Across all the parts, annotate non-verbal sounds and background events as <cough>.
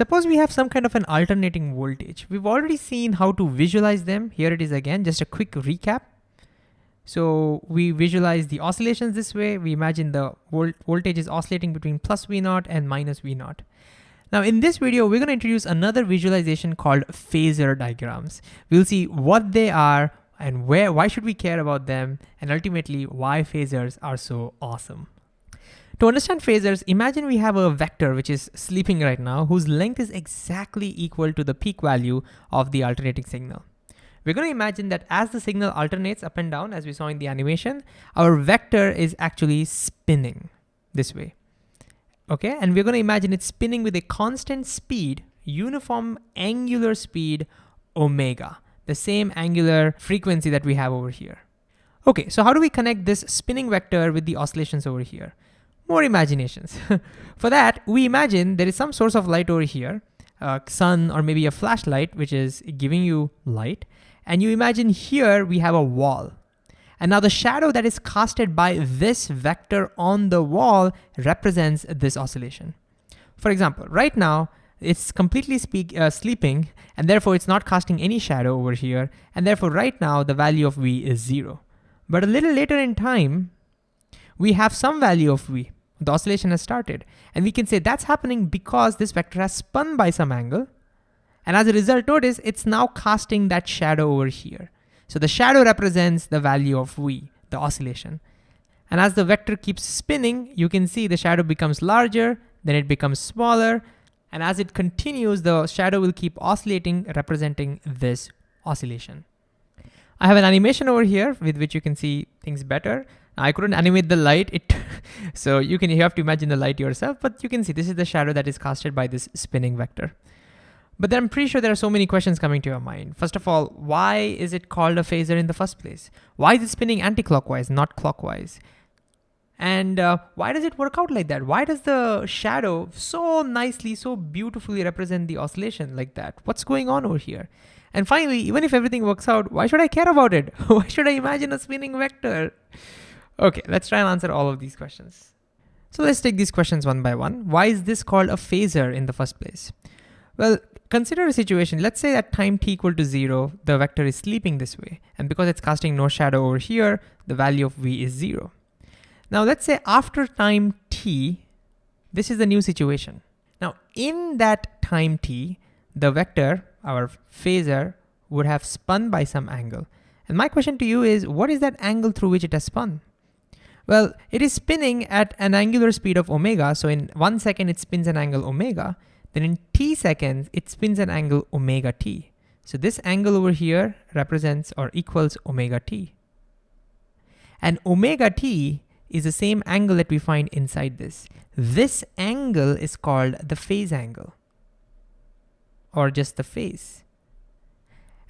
Suppose we have some kind of an alternating voltage. We've already seen how to visualize them. Here it is again, just a quick recap. So we visualize the oscillations this way. We imagine the volt voltage is oscillating between plus V naught and minus V naught. Now in this video, we're gonna introduce another visualization called phasor diagrams. We'll see what they are and where, why should we care about them, and ultimately why phasors are so awesome. To understand phasors, imagine we have a vector which is sleeping right now, whose length is exactly equal to the peak value of the alternating signal. We're gonna imagine that as the signal alternates up and down, as we saw in the animation, our vector is actually spinning this way. Okay, and we're gonna imagine it spinning with a constant speed, uniform angular speed, omega, the same angular frequency that we have over here. Okay, so how do we connect this spinning vector with the oscillations over here? More imaginations. <laughs> For that, we imagine there is some source of light over here, a sun or maybe a flashlight, which is giving you light. And you imagine here we have a wall. And now the shadow that is casted by this vector on the wall represents this oscillation. For example, right now, it's completely speak, uh, sleeping, and therefore it's not casting any shadow over here, and therefore right now the value of V is zero. But a little later in time, we have some value of V the oscillation has started. And we can say that's happening because this vector has spun by some angle. And as a result, notice it's now casting that shadow over here. So the shadow represents the value of V, the oscillation. And as the vector keeps spinning, you can see the shadow becomes larger, then it becomes smaller. And as it continues, the shadow will keep oscillating, representing this oscillation. I have an animation over here with which you can see things better. I couldn't animate the light, it <laughs> so you can you have to imagine the light yourself, but you can see this is the shadow that is casted by this spinning vector. But then I'm pretty sure there are so many questions coming to your mind. First of all, why is it called a phasor in the first place? Why is it spinning anti-clockwise, not clockwise? And uh, why does it work out like that? Why does the shadow so nicely, so beautifully represent the oscillation like that? What's going on over here? And finally, even if everything works out, why should I care about it? <laughs> why should I imagine a spinning vector? Okay, let's try and answer all of these questions. So let's take these questions one by one. Why is this called a phasor in the first place? Well, consider a situation, let's say at time t equal to zero, the vector is sleeping this way. And because it's casting no shadow over here, the value of v is zero. Now let's say after time t, this is the new situation. Now in that time t, the vector, our phasor, would have spun by some angle. And my question to you is, what is that angle through which it has spun? Well, it is spinning at an angular speed of omega. So in one second, it spins an angle omega. Then in t seconds, it spins an angle omega t. So this angle over here represents or equals omega t. And omega t is the same angle that we find inside this. This angle is called the phase angle or just the phase.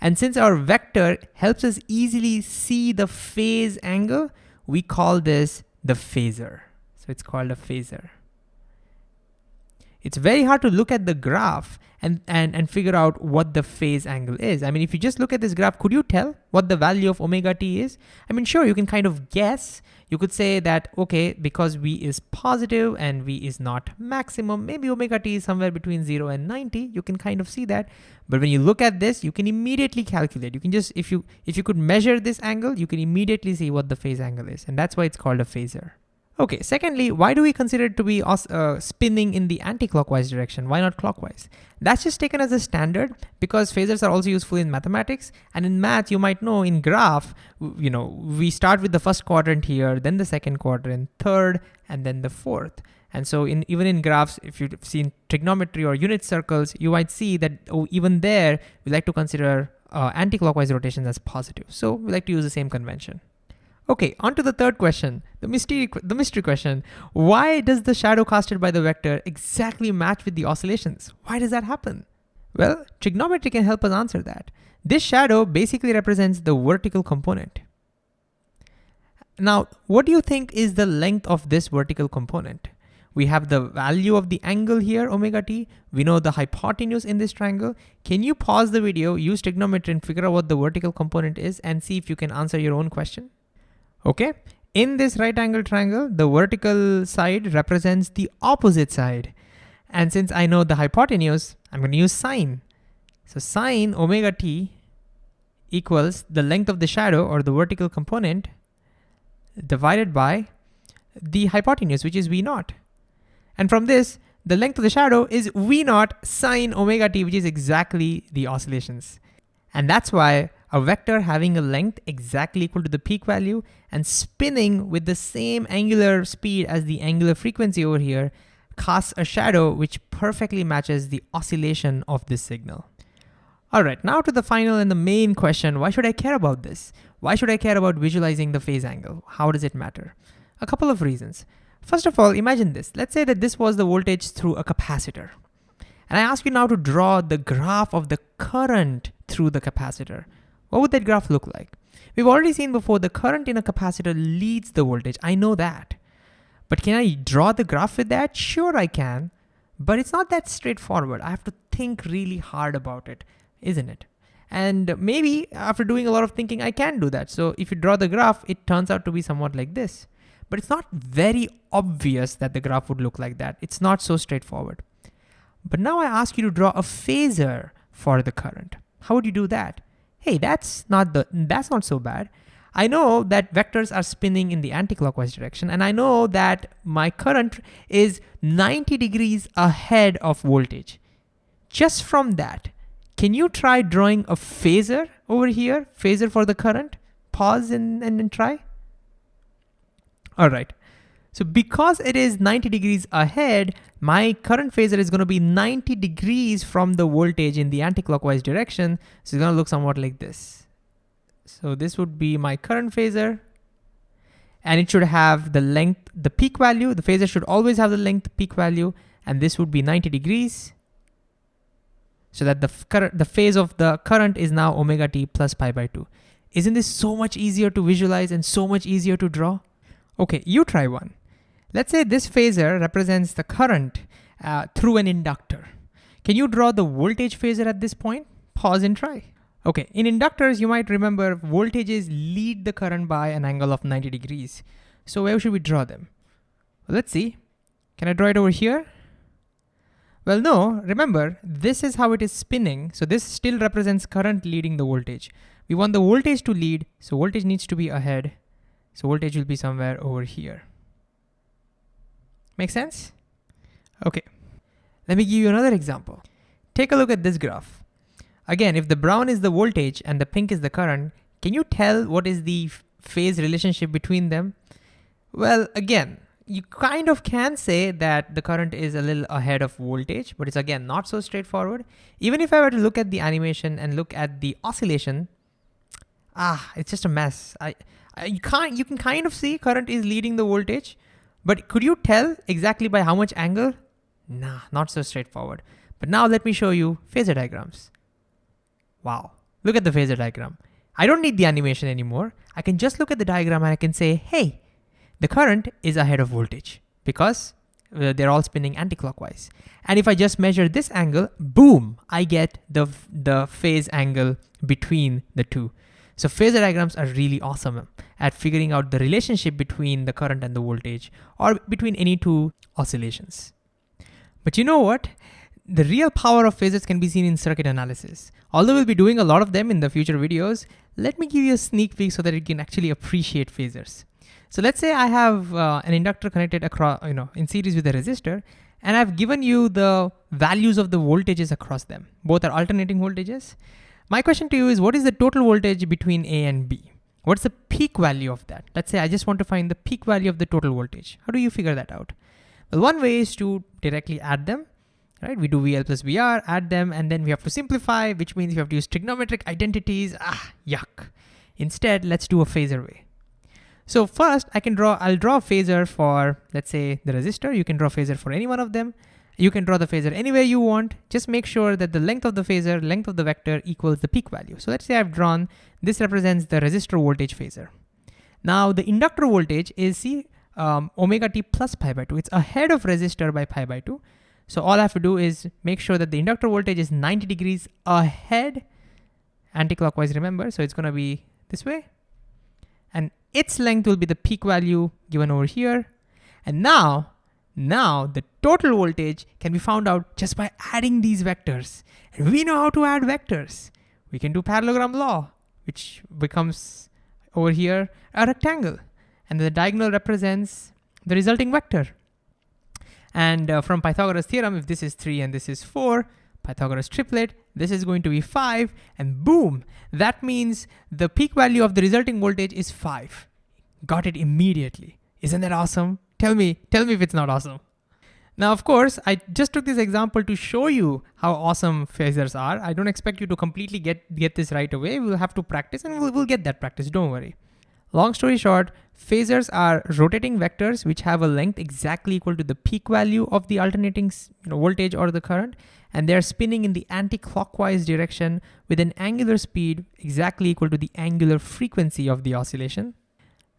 And since our vector helps us easily see the phase angle, we call this the phasor. So it's called a phasor. It's very hard to look at the graph and, and, and figure out what the phase angle is. I mean, if you just look at this graph, could you tell what the value of omega t is? I mean, sure, you can kind of guess. You could say that, okay, because v is positive and v is not maximum, maybe omega t is somewhere between zero and 90. You can kind of see that. But when you look at this, you can immediately calculate. You can just, if you, if you could measure this angle, you can immediately see what the phase angle is. And that's why it's called a phasor. Okay, secondly, why do we consider it to be uh, spinning in the anti-clockwise direction? Why not clockwise? That's just taken as a standard because phasors are also useful in mathematics. And in math, you might know in graph, you know, we start with the first quadrant here, then the second quadrant, third, and then the fourth. And so in even in graphs, if you've seen trigonometry or unit circles, you might see that oh, even there, we like to consider uh, anti-clockwise rotations as positive. So we like to use the same convention. Okay, on to the third question, the mystery, the mystery question. Why does the shadow casted by the vector exactly match with the oscillations? Why does that happen? Well, trigonometry can help us answer that. This shadow basically represents the vertical component. Now, what do you think is the length of this vertical component? We have the value of the angle here, omega t. We know the hypotenuse in this triangle. Can you pause the video, use trigonometry and figure out what the vertical component is and see if you can answer your own question? Okay, in this right angle triangle, the vertical side represents the opposite side. And since I know the hypotenuse, I'm gonna use sine. So sine omega t equals the length of the shadow or the vertical component divided by the hypotenuse, which is V naught. And from this, the length of the shadow is V naught sine omega t, which is exactly the oscillations. And that's why a vector having a length exactly equal to the peak value and spinning with the same angular speed as the angular frequency over here casts a shadow which perfectly matches the oscillation of this signal. All right, now to the final and the main question, why should I care about this? Why should I care about visualizing the phase angle? How does it matter? A couple of reasons. First of all, imagine this. Let's say that this was the voltage through a capacitor. And I ask you now to draw the graph of the current through the capacitor. What would that graph look like? We've already seen before the current in a capacitor leads the voltage. I know that. But can I draw the graph with that? Sure I can, but it's not that straightforward. I have to think really hard about it isn't it? And maybe after doing a lot of thinking, I can do that. So if you draw the graph, it turns out to be somewhat like this. But it's not very obvious that the graph would look like that. It's not so straightforward. But now I ask you to draw a phasor for the current. How would you do that? Hey, that's not the that's not so bad. I know that vectors are spinning in the anticlockwise direction, and I know that my current is 90 degrees ahead of voltage. Just from that, can you try drawing a phasor over here? Phasor for the current? Pause and, and, and try. All right. So because it is 90 degrees ahead, my current phasor is gonna be 90 degrees from the voltage in the anticlockwise direction. So it's gonna look somewhat like this. So this would be my current phasor and it should have the length, the peak value. The phasor should always have the length peak value and this would be 90 degrees so that the, current, the phase of the current is now omega t plus pi by 2. Isn't this so much easier to visualize and so much easier to draw? Okay, you try one. Let's say this phasor represents the current uh, through an inductor. Can you draw the voltage phasor at this point? Pause and try. Okay, in inductors, you might remember voltages lead the current by an angle of 90 degrees. So where should we draw them? Well, let's see. Can I draw it over here? Well, no, remember, this is how it is spinning. So this still represents current leading the voltage. We want the voltage to lead, so voltage needs to be ahead. So voltage will be somewhere over here. Make sense? Okay, let me give you another example. Take a look at this graph. Again, if the brown is the voltage and the pink is the current, can you tell what is the phase relationship between them? Well, again, you kind of can say that the current is a little ahead of voltage, but it's again not so straightforward. Even if I were to look at the animation and look at the oscillation, ah, it's just a mess. I, I you can't you can kind of see current is leading the voltage, but could you tell exactly by how much angle? Nah, not so straightforward. But now let me show you phasor diagrams. Wow, look at the phasor diagram. I don't need the animation anymore. I can just look at the diagram and I can say, hey, the current is ahead of voltage because uh, they're all spinning anticlockwise. And if I just measure this angle, boom, I get the, the phase angle between the two. So phasor diagrams are really awesome at figuring out the relationship between the current and the voltage or between any two oscillations. But you know what? The real power of phasors can be seen in circuit analysis. Although we'll be doing a lot of them in the future videos, let me give you a sneak peek so that you can actually appreciate phasors. So let's say I have uh, an inductor connected across, you know, in series with a resistor, and I've given you the values of the voltages across them. Both are alternating voltages. My question to you is what is the total voltage between A and B? What's the peak value of that? Let's say I just want to find the peak value of the total voltage. How do you figure that out? Well, one way is to directly add them, right? We do VL plus VR, add them, and then we have to simplify, which means you have to use trigonometric identities. Ah, yuck. Instead, let's do a phasor way. So first I can draw, I'll draw a phasor for, let's say the resistor. You can draw a phasor for any one of them. You can draw the phasor anywhere you want. Just make sure that the length of the phasor, length of the vector equals the peak value. So let's say I've drawn, this represents the resistor voltage phasor. Now the inductor voltage is C um, omega t plus pi by 2. It's ahead of resistor by pi by 2. So all I have to do is make sure that the inductor voltage is 90 degrees ahead, anti-clockwise remember, so it's gonna be this way. And its length will be the peak value given over here. And now Now the total voltage can be found out just by adding these vectors. And we know how to add vectors. We can do parallelogram law, which becomes over here a rectangle. And the diagonal represents the resulting vector. And uh, from Pythagoras theorem, if this is three and this is four, Pythagoras triplet, this is going to be five and boom, that means the peak value of the resulting voltage is five. Got it immediately. Isn't that awesome? Tell me, tell me if it's not awesome. Now, of course, I just took this example to show you how awesome phasors are. I don't expect you to completely get, get this right away. We'll have to practice and we'll, we'll get that practice, don't worry. Long story short, phasors are rotating vectors which have a length exactly equal to the peak value of the alternating you know, voltage or the current, and they're spinning in the anti-clockwise direction with an angular speed exactly equal to the angular frequency of the oscillation.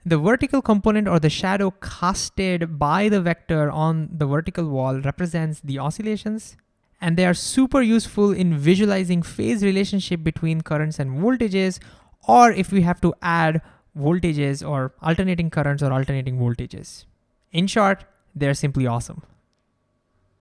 The vertical component or the shadow casted by the vector on the vertical wall represents the oscillations, and they are super useful in visualizing phase relationship between currents and voltages, or if we have to add voltages or alternating currents or alternating voltages. In short, they're simply awesome.